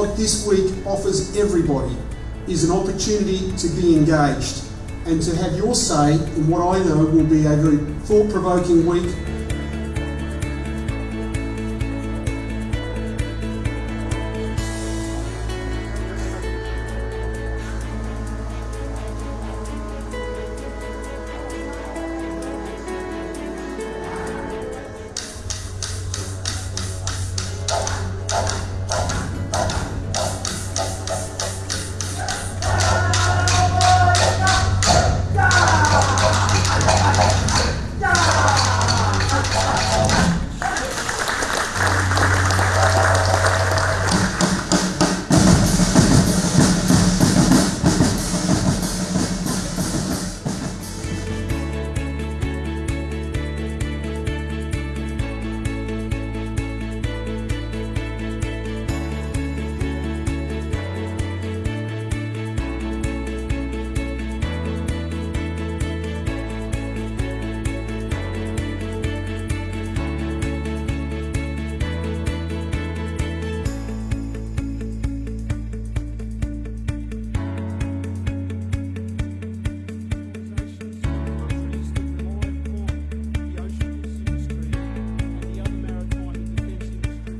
what this week offers everybody is an opportunity to be engaged and to have your say in what I know will be a very thought provoking week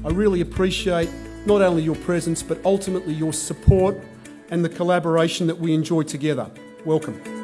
I really appreciate not only your presence but ultimately your support and the collaboration that we enjoy together. Welcome.